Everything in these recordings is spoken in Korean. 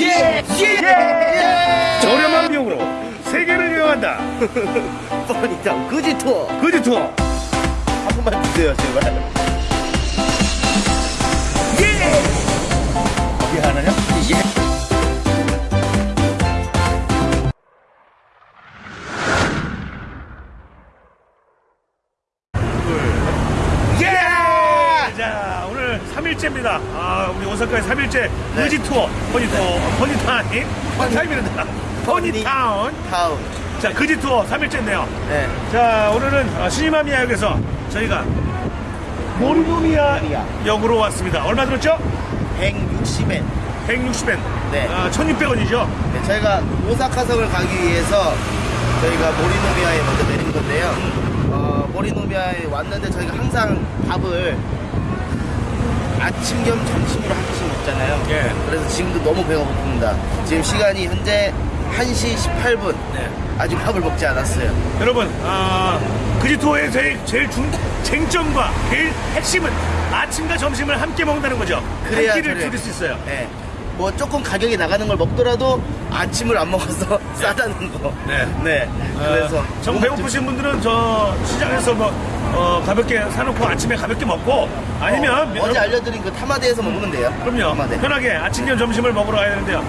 예! 예! 저렴한 비용으로 세계를 여행한다. 뻔히다 그지 투어 그지 투어. 한 번만 주세요 제발 예! 하나냐? 예. 예! 아, 우리 오사카의 3일째 그지 투어. funny tour. funny time. funny time이란다. funny town. 다음 자, 그지 투어 3일째인데요. 네 자, 오늘은 어, 신이마미야 역에서 저희가 모리노미야 역으로 왔습니다. 얼마 들었죠? 160엔 160엔. 네. 아, 1600원이죠? 네, 저희가 오사카성을 가기 위해서 저희가 모리노미야에 먼저 내린 건데요 어, 모리노미야에 왔는데 저희가 항상 밥을 아침 겸 점심으로 한 끼씩 먹잖아요 예. 그래서 지금도 너무 배가 고픕니다 지금 시간이 현재 1시 18분 네. 아직 밥을 먹지 않았어요 여러분, 아, 그지 투어의 제일, 제일 중, 쟁점과 제일 핵심은 아침과 점심을 함께 먹는다는 거죠. 그래야 한 끼를 저래. 줄일 수 있어요. 네. 뭐 조금 가격이 나가는 걸 먹더라도 아침을 안 먹어서 싸다는 거. 네. 네. 그래서 어, 정 배고프신 분들은 저 시장에서 뭐 어, 가볍게 사놓고 아침에 가볍게 먹고 아니면 어, 어제 알려드린 그 타마대에서 먹으면 돼요. 그럼요. 타마대. 편하게 아침 겸 점심을 먹으러 가야 되는데요.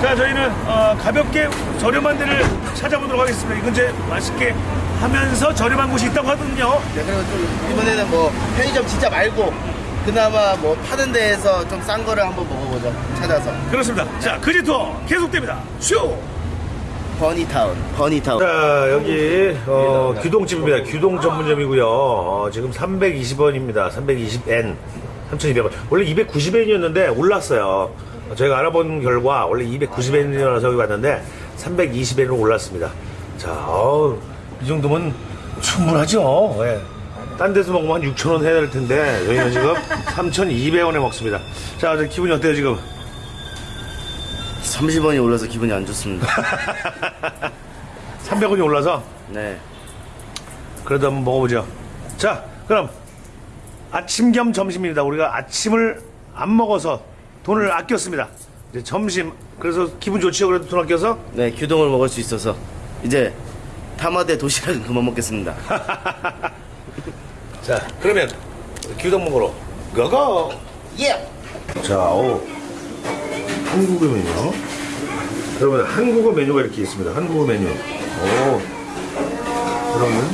자 저희는 어, 가볍게 저렴한 데를 찾아보도록 하겠습니다. 이 근처에 맛있게 하면서 저렴한 곳이 있다고 하거든요. 네, 그리고 좀 이번에는 뭐 편의점 진짜 말고 그나마 뭐 파는 데에서 좀 싼 거를 한번 먹어보죠. 찾아서. 그렇습니다. 자 그지 투어 계속됩니다. 슈 버니타운. 버니타운. 자 여기 어, 규동집입니다. 규동 전문점이고요. 어, 지금 320원입니다. 320엔 3,200원. 원래 290엔이었는데 올랐어요. 어, 저희가 알아본 결과 원래 290엔이라서 여기 왔는데 320엔으로 올랐습니다. 자, 어우, 이 정도면 충분하죠. 예. 딴 데서 먹으면 한 6,000원 해야 될 텐데 저희는 지금 3,200원에 먹습니다. 자, 저 기분이 어때요 지금? 30원이 올라서 기분이 안 좋습니다. 300원이 올라서 네. 그래도 한번 먹어보죠. 자, 그럼 아침 겸 점심입니다. 우리가 아침을 안 먹어서 돈을 아꼈습니다. 이제 점심 그래서 기분 좋지요. 그래도 돈 아껴서 네, 규동을 먹을 수 있어서 이제 타마대 도시락은 그만 먹겠습니다. 자, 그러면 규동 먹으러 고고. 예! 자, 오 한국어 메뉴. 여러분 한국어 메뉴가 이렇게 있습니다. 한국어 메뉴. 오. 그러면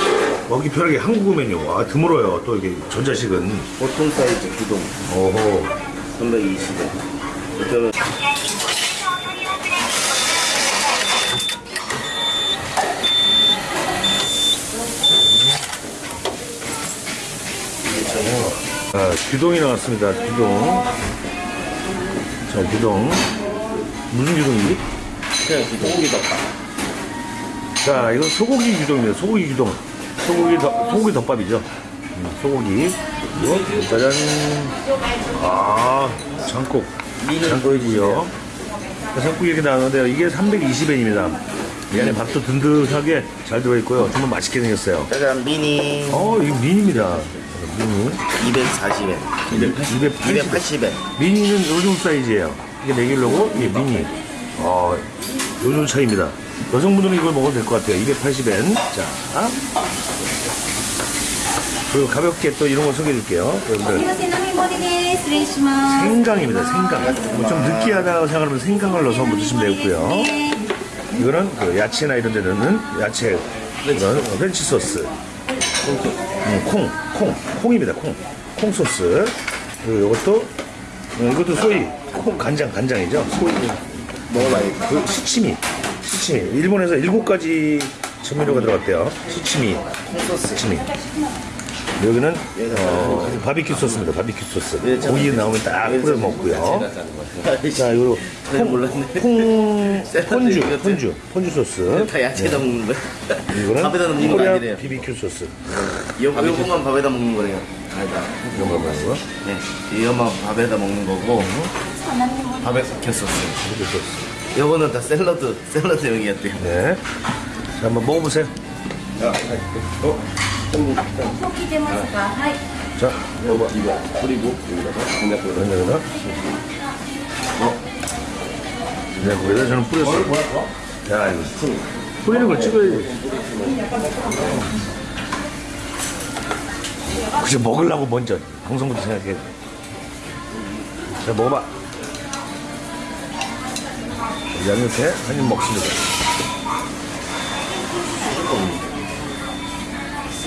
먹기 편하게 한국어 메뉴. 아 드물어요. 또 이게 전자식은. 보통 사이즈 규동 오호. 320원. 그러면 아, 규동이 나왔습니다. 규동. 자, 규동. 무슨 규동이지? 그냥 규동 고기 덮밥. 자, 이거 소고기 규동입니다. 소고기 규동. 소고기 덮, 소고기 덮밥이죠. 음, 소고기. 이거, 짜잔. 아, 장국. 장국이고요. 장국 이렇게 나오는데요. 이게 320엔입니다. 이 안에 밥도 든든하게 잘 들어있고요. 정말 맛있게 생겼어요. 짜잔 미니 어, 이거 미니입니다. 미니? 240엔 280엔 미니는 요즘 사이즈예요. 이게 레귤러고? 이게 미니. 어 요즘 차입니다. 여성분들은 이걸 먹어도 될 것 같아요. 280엔. 자. 그리고 가볍게 또 이런 거 소개해 줄게요. 여러분들. 생강입니다 생강. 뭐 좀 느끼하다고 생각하면 생강을 넣어서 한번 드시면 되겠고요. 이거는 그 야채나 이런 데 넣는 야채 이건 렌치 소스. 음, 콩. 콩, 콩입니다. 콩, 콩 소스. 그리고 이것도 음, 이것도 soy, 콩 간장 간장이죠. soy 뭐 먹어봐야 그 시치미, 시치미. 일본에서 일곱 가지 조미료가 들어갔대요. 시치미, 콩 소스, 시치미. 여기는 어, 바비큐 소스입니다. 바비큐 소스. 고기 나오면 딱 뿌려 먹고요. 자, 네, 콩, 몰랐네. 콩, ポン酢. ポン酢, ポン酢 소스. 다 야채에다 먹는 거야. 이거는 밥에다 넣는 거 코리아 아니래요. 비비큐 소스. 이 요것만 밥에다 먹는 거네요. 아니다. 이런 거 먹는 거. 네. 이것만 밥에다 먹는 거고 밥에 삭혀 소스. 바비큐 소스. 요거는 다 샐러드 샐러드용이었대요. 네. 자, 한번 먹어보세요. もう 포기되면서 하이. 자, 이거 이거 뿌리고 여기다가 된장국을 된장에다. 어. 된장국에다 저는 뿌렸어. 야, 이거 스푼. 뿌리는 걸 찍어야지. 그저 먹으려고 먼저 방송부터 생각해. 자, 먹어봐. 양옆에 한입 먹습니다.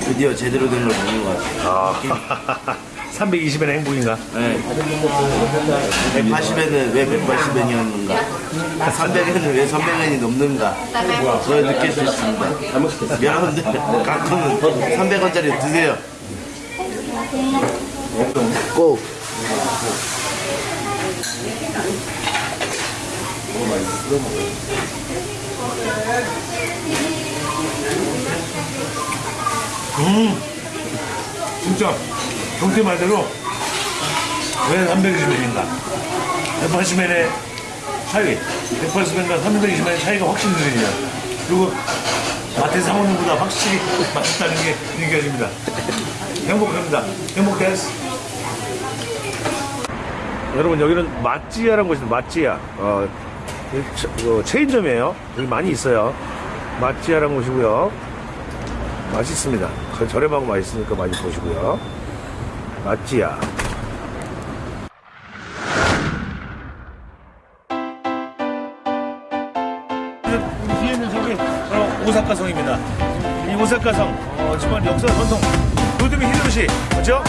드디어 제대로 된 걸 보는 것 같아요. 아, 320에는 행복인가? 네. 180에는 왜 180엔이었는가? 300에는 왜 300엔이 넘는가? 그걸 느낄 수 있습니다. 여러분들 가끔은 300원짜리 드세요. 고! 음. 진짜 경태 말대로 왜 320엔인가? 180엔의 차이. 180엔과 320엔의 차이가 확실히 느리냐 그리고 마트 사오는 보다 확실히 맛있다는 게 느껴집니다. 행복합니다. 행복했어 여러분 여기는 맛지야라는 곳입니다. 맛지야. 어, 어, 체인점이에요. 여기 많이 있어요. 맛지야라는 곳이고요. 맛있습니다. 저렴하고 맛있으니까 많이 보시고요. 맛지야. 비에는 성이 바로 오사카 성입니다. 이 오사카 성 어, 정말 역사 전통. 요즘의 히로시 맞죠?